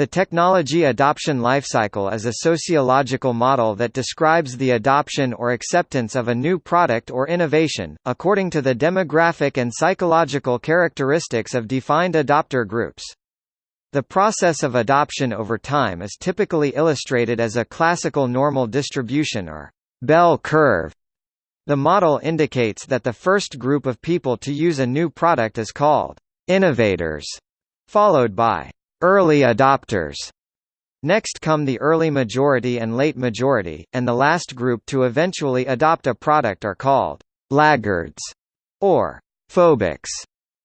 The technology adoption lifecycle is a sociological model that describes the adoption or acceptance of a new product or innovation, according to the demographic and psychological characteristics of defined adopter groups. The process of adoption over time is typically illustrated as a classical normal distribution or bell curve. The model indicates that the first group of people to use a new product is called innovators, followed by Early adopters Next come the early majority and late majority, and the last group to eventually adopt a product are called laggards or phobics.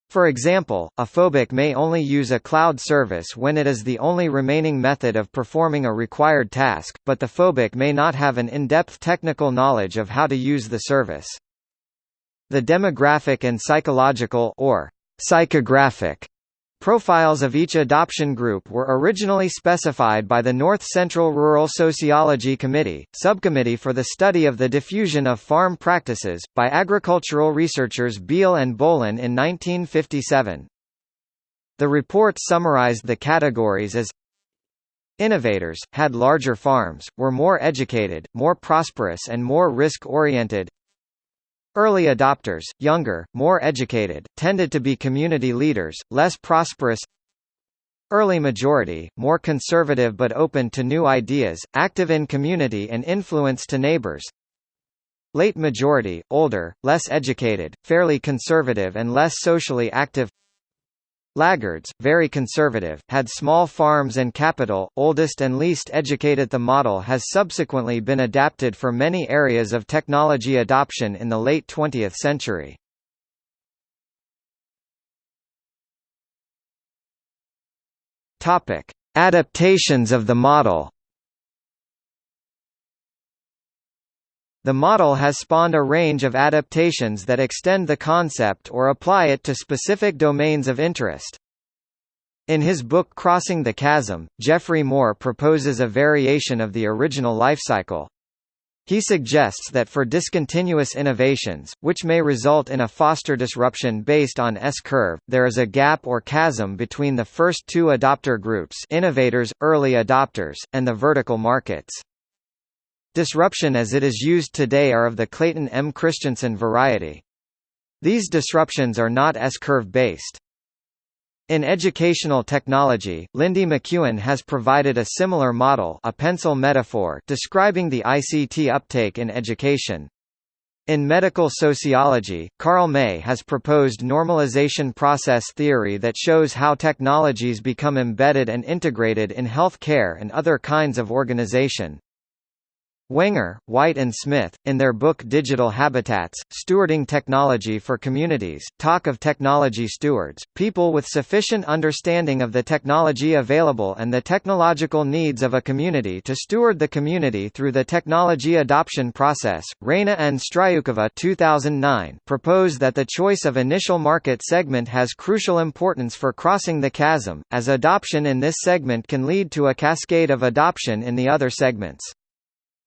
For example, a phobic may only use a cloud service when it is the only remaining method of performing a required task, but the phobic may not have an in-depth technical knowledge of how to use the service. The demographic and psychological or psychographic Profiles of each adoption group were originally specified by the North Central Rural Sociology Committee, subcommittee for the study of the diffusion of farm practices, by agricultural researchers Beal and Bohlen in 1957. The report summarized the categories as Innovators, had larger farms, were more educated, more prosperous and more risk-oriented Early adopters, younger, more educated, tended to be community leaders, less prosperous. Early majority, more conservative but open to new ideas, active in community and influence to neighbors. Late majority, older, less educated, fairly conservative and less socially active Laggards, very conservative, had small farms and capital, oldest and least educated The model has subsequently been adapted for many areas of technology adoption in the late 20th century. Topic: Adaptations of the model. The model has spawned a range of adaptations that extend the concept or apply it to specific domains of interest. In his book Crossing the Chasm, Geoffrey Moore proposes a variation of the original lifecycle. He suggests that for discontinuous innovations, which may result in a foster disruption based on S-curve, there is a gap or chasm between the first two adopter groups innovators, early adopters, and the vertical markets. Disruption as it is used today are of the Clayton M. Christensen variety. These disruptions are not S-curve based. In educational technology, Lindy McKeown has provided a similar model a pencil metaphor describing the ICT uptake in education. In medical sociology, Carl May has proposed normalization process theory that shows how technologies become embedded and integrated in health care and other kinds of organization. Wenger, White and Smith, in their book Digital Habitats, Stewarding Technology for Communities, talk of technology stewards, people with sufficient understanding of the technology available and the technological needs of a community to steward the community through the technology adoption process. Rayna and Striukova 2009 propose that the choice of initial market segment has crucial importance for crossing the chasm, as adoption in this segment can lead to a cascade of adoption in the other segments.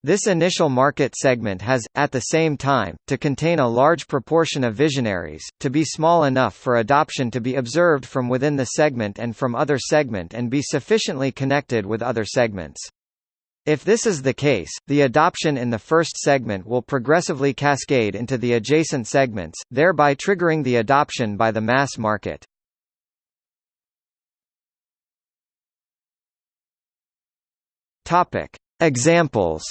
This initial market segment has, at the same time, to contain a large proportion of visionaries, to be small enough for adoption to be observed from within the segment and from other segment and be sufficiently connected with other segments. If this is the case, the adoption in the first segment will progressively cascade into the adjacent segments, thereby triggering the adoption by the mass market. Examples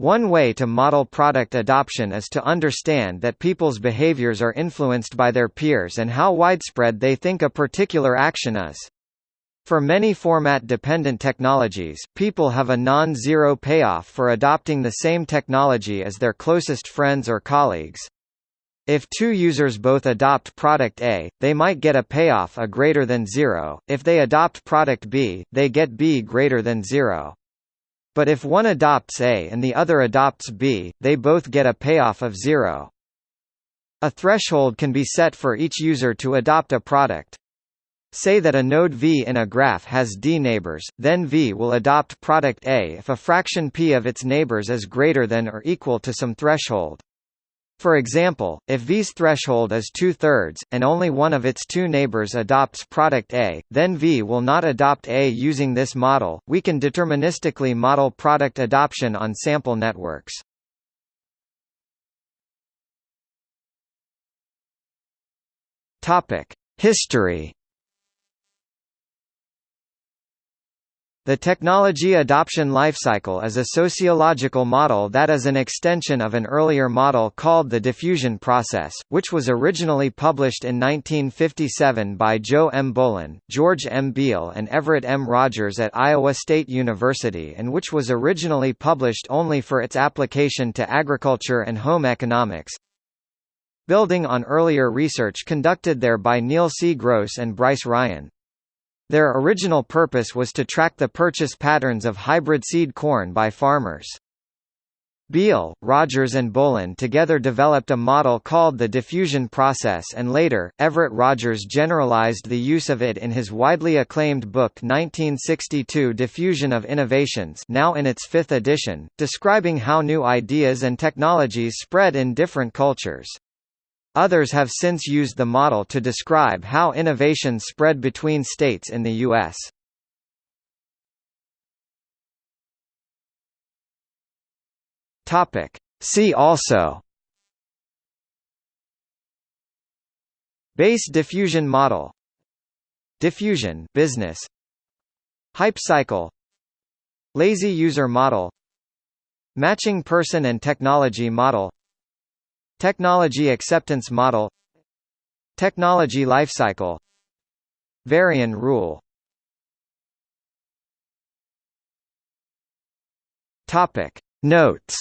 One way to model product adoption is to understand that people's behaviors are influenced by their peers and how widespread they think a particular action is. For many format-dependent technologies, people have a non-zero payoff for adopting the same technology as their closest friends or colleagues. If two users both adopt product A, they might get a payoff A greater than zero, if they adopt product B, they get B greater than zero. But if one adopts A and the other adopts B, they both get a payoff of zero. A threshold can be set for each user to adopt a product. Say that a node V in a graph has D neighbors, then V will adopt product A if a fraction p of its neighbors is greater than or equal to some threshold. For example, if V's threshold is two-thirds, and only one of its two neighbors adopts product A, then V will not adopt A using this model. We can deterministically model product adoption on sample networks. History The technology adoption lifecycle is a sociological model that is an extension of an earlier model called the diffusion process, which was originally published in 1957 by Joe M. Bohlen, George M. Beal and Everett M. Rogers at Iowa State University and which was originally published only for its application to agriculture and home economics. Building on earlier research conducted there by Neil C. Gross and Bryce Ryan. Their original purpose was to track the purchase patterns of hybrid seed corn by farmers. Beal, Rogers and Bohlen together developed a model called the diffusion process and later, Everett Rogers generalized the use of it in his widely acclaimed book 1962 Diffusion of Innovations now in its fifth edition, describing how new ideas and technologies spread in different cultures. Others have since used the model to describe how innovation spread between states in the U.S. See also Bass diffusion model Diffusion business Hype cycle Lazy user model Matching person and technology model Technology acceptance model. Technology lifecycle Varian rule. Topic. Notes